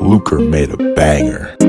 Luker made a banger.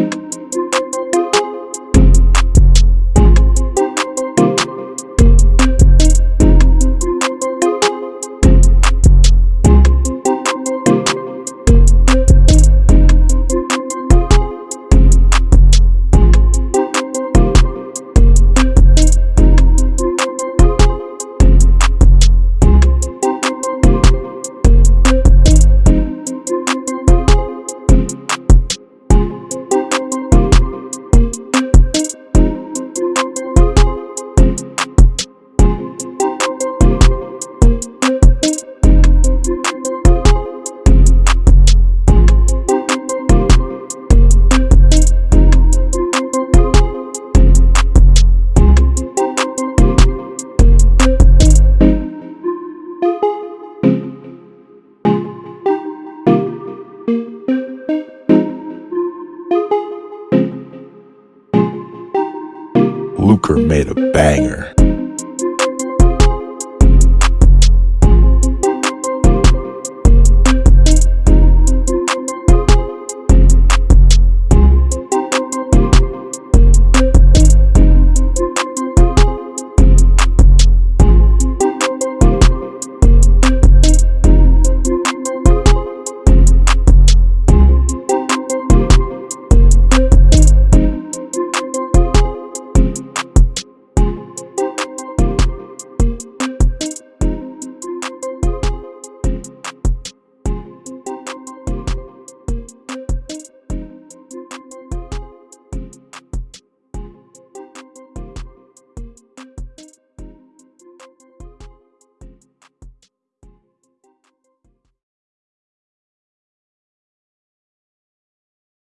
Luker made a banger.